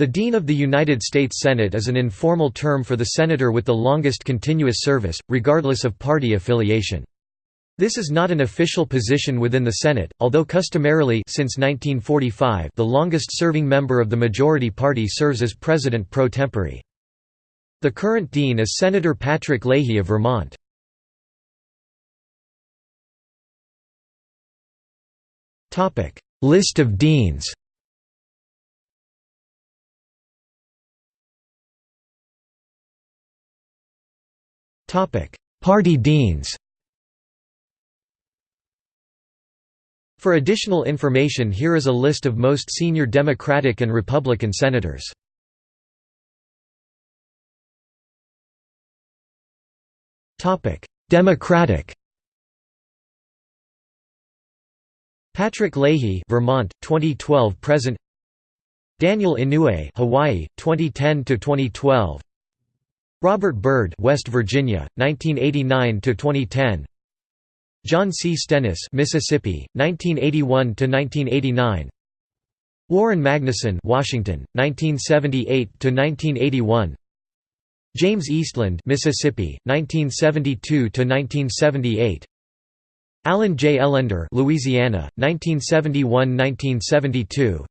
The Dean of the United States Senate is an informal term for the senator with the longest continuous service, regardless of party affiliation. This is not an official position within the Senate, although customarily since 1945 the longest-serving member of the majority party serves as president pro tempore. The current dean is Senator Patrick Leahy of Vermont. List of deans Party deans For additional information here is a list of most senior Democratic and Republican senators. Democratic Patrick Leahy, Vermont, 2012 present. Daniel Inouye, Hawaii, 2010 to 2012. Robert Byrd, West Virginia, 1989 to 2010. John C. Stennis, Mississippi, 1981 to 1989. Warren Magnuson, Washington, 1978 to 1981. James Eastland, Mississippi, 1972 to 1978. Allen J. Ellender, Louisiana, 1971–1972.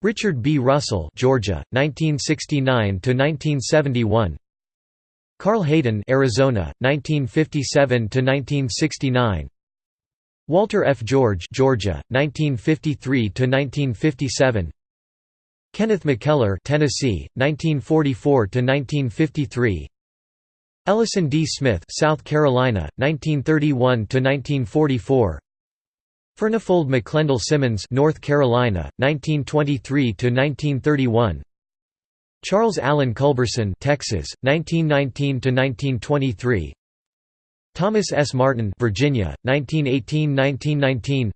Richard B. Russell, Georgia, 1969 to 1971. Carl Hayden, Arizona, 1957 to 1969. Walter F. George, Georgia, 1953 to 1957. Kenneth McKellar, Tennessee, 1944 to 1953. Ellison D. Smith, South Carolina, 1931 to 1944. Furnifold McLendel Simmons, North Carolina, 1923 to 1931. Charles Allen Culberson, Texas, 1919 to 1923. Thomas S. Martin Virginia, 1918–1919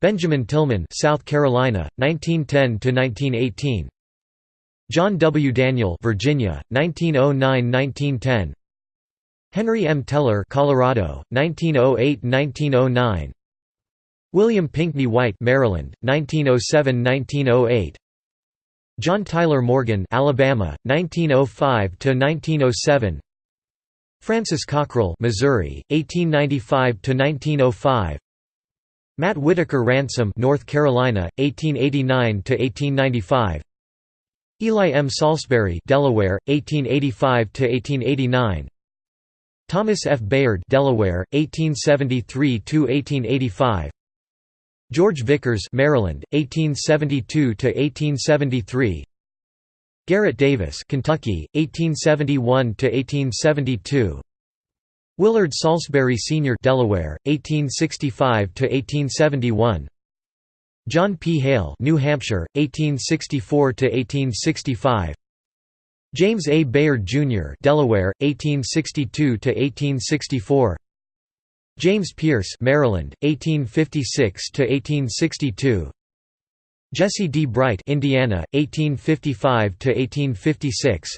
Benjamin Tillman South Carolina, 1910 to 1918. John W. Daniel Virginia, 1909–1910 Henry M. Teller Colorado, 1908–1909 William Pinckney Whyte Maryland, 1907–1908 John Tyler Morgan, Alabama, 1905 to 1907. Francis Cockrell, Missouri, 1895 to 1905. Matt Whitaker Ransom, North Carolina, 1889 to 1895. Eli M. Saulsbury, Delaware, 1885 to 1889. Thomas F. Bayard, Delaware, 1873 to 1885. George Vickers, Maryland, 1872 to 1873. Garrett Davis, Kentucky, 1871 to 1872. Willard Saulsbury Sr., Delaware, 1865 to 1871. John P. Hale, New Hampshire, 1864 to 1865. James A. Bayard Jr., Delaware, 1862 to 1864. James Pearce, Maryland, 1856 to 1862. Jesse D. Bright, Indiana, 1855 to 1856.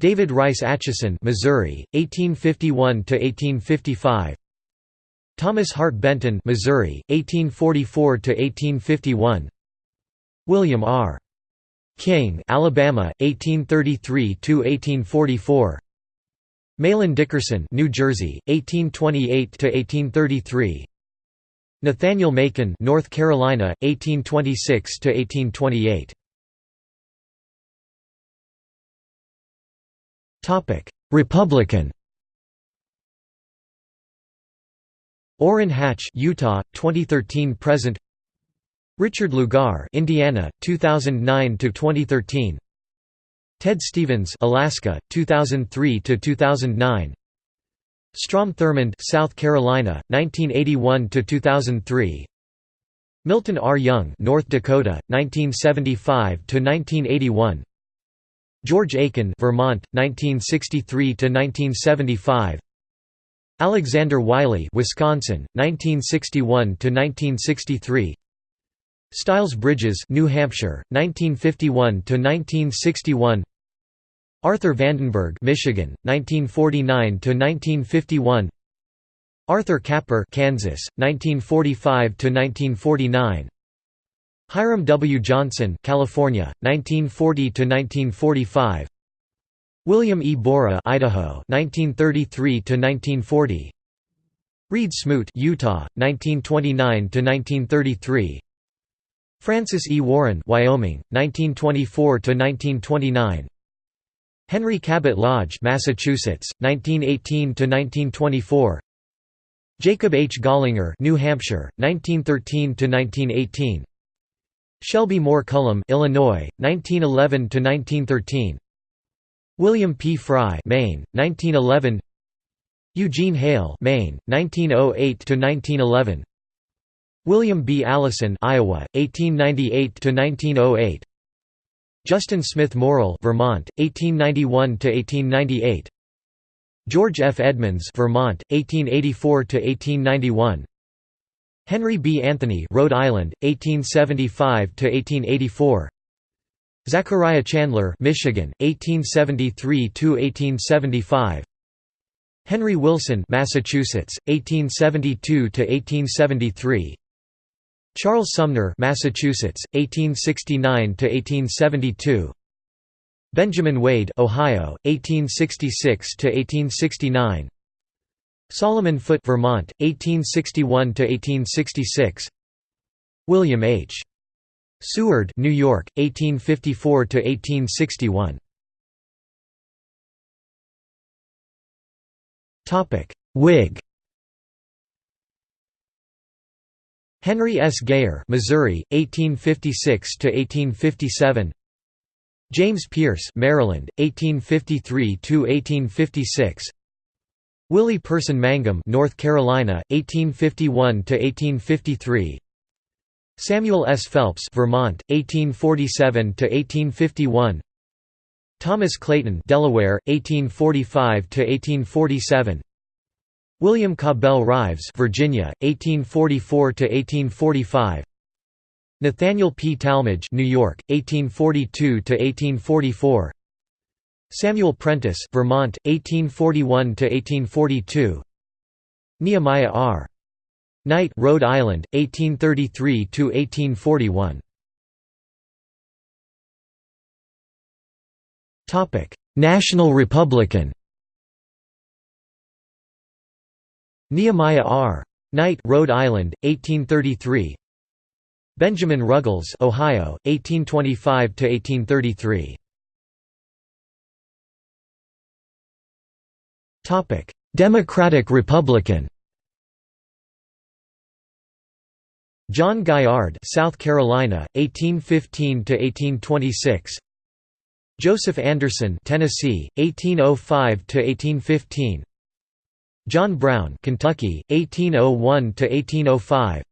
David Rice Atchison, Missouri, 1851 to 1855. Thomas Hart Benton, Missouri, 1844 to 1851. William R. King, Alabama, 1833 to 1844. Mahlon Dickerson, New Jersey, 1828 to 1833. Nathaniel Macon, North Carolina, 1826 to 1828. Topic: Republican. Orrin Hatch, Utah, 2013 present. Richard Lugar, Indiana, 2009 to 2013. Ted Stevens, Alaska, 2003 to 2009. Strom Thurmond, South Carolina, 1981 to 2003. Milton R. Young, North Dakota, 1975 to 1981. George Aiken, Vermont, 1963 to 1975. Alexander Wiley, Wisconsin, 1961 to 1963. Styles Bridges, New Hampshire, 1951 to 1961. Arthur Vandenberg, Michigan, 1949 to 1951. Arthur Capper, Kansas, 1945 to 1949. Hiram W. Johnson, California, 1940 to 1945. William E. Borah, Idaho, 1933 to 1940. Reed Smoot, Utah, 1929 to 1933. Francis E. Warren, Wyoming, 1924 to 1929. Henry Cabot Lodge, Massachusetts, 1918 to 1924. Jacob H. Gallinger, New Hampshire, 1913 to 1918. Shelby Moore Cullom, Illinois, 1911 to 1913. William P. Frye, Maine, 1911. Eugene Hale, Maine, 1908 to 1911. William B. Allison, Iowa, 1898 to 1908. Justin Smith Morrill, Vermont, 1891 to 1898. George F. Edmunds, Vermont, 1884 to 1891. Henry B. Anthony, Rhode Island, 1875 to 1884. Zachariah Chandler, Michigan, 1873 to 1875. Henry Wilson, Massachusetts, 1872 to 1873. Charles Sumner, Massachusetts, 1869 to 1872. Benjamin Wade, Ohio, 1866 to 1869. Solomon Foot, Vermont, 1861 to 1866. William H. Seward, New York, 1854 to 1861. Topic: Whig Henry S. Geyer, Missouri, 1856 to 1857. James Pearce, Maryland, 1853 to 1856. Willie Person Mangum, North Carolina, 1851 to 1853. Samuel S. Phelps, Vermont, 1847 to 1851. Thomas Clayton, Delaware, 1845 to 1847. William Cabell Rives, Virginia, 1844–1845 Nathaniel P. Tallmadge, New York, 1842–1844 Samuel Prentiss Vermont, 1841–1842 Nehemiah R. Knight Rhode Island, 1833–1841 Topic: National Republican Nehemiah R. Knight, Rhode Island, 1833. Benjamin Ruggles, Ohio, 1825 to 1833. Topic: Democratic Republican. John Gaillard, South Carolina, 1815 to 1826. Joseph Anderson, Tennessee, 1805 to 1815. John Brown, Kentucky, 1801 to 1805.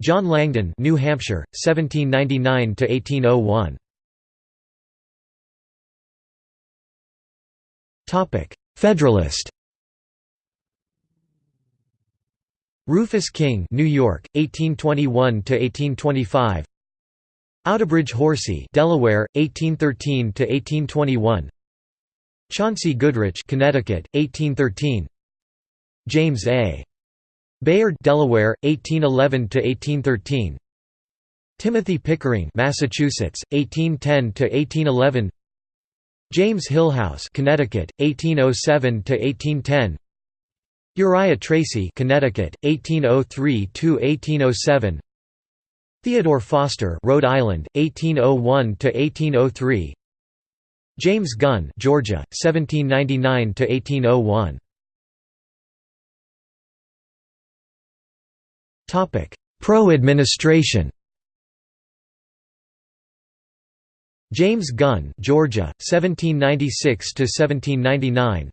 John Langdon, New Hampshire, 1799 to 1801. Topic: Federalist. Rufus King, New York, 1821 to 1825. Outerbridge Horsey, Delaware, 1813 to 1821. Chauncey Goodrich, Connecticut, 1813. James A. Bayard, Delaware, 1811 to 1813. Timothy Pickering, Massachusetts, 1810 to 1811. James Hillhouse, Connecticut, 1807 to 1810. Uriah Tracy, Connecticut, 1803 to 1807. Theodore Foster, Rhode Island, 1801 to 1803. James Gunn, Georgia, 1799 to 1801. Pro-administration James Gunn, Georgia, 1796 to 1799.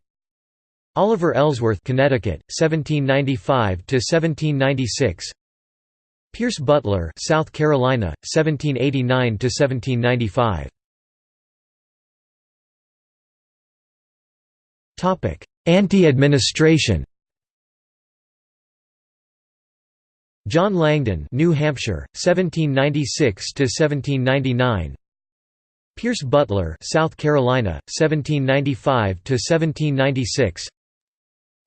Oliver Ellsworth, Connecticut, 1795 to 1796. Pierce Butler, South Carolina, 1789 to 1795. Topic: Anti-administration. John Langdon, New Hampshire, 1796 to 1799. Pierce Butler, South Carolina, 1795 to 1796.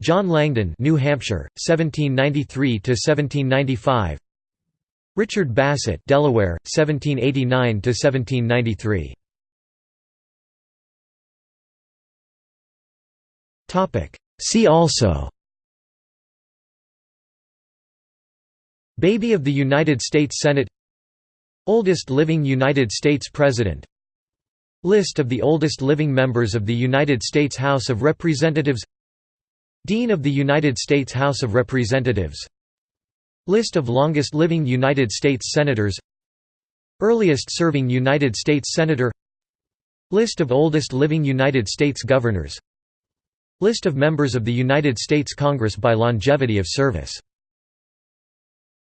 John Langdon, New Hampshire, 1793 to 1795. Richard Bassett, Delaware, 1789 to 1793. Topic. See also. Baby of the United States Senate. Oldest living United States President. List of the oldest living members of the United States House of Representatives. Dean of the United States House of Representatives. List of longest living United States Senators Earliest serving United States Senator List of oldest living United States Governors List of members of the United States Congress by longevity of service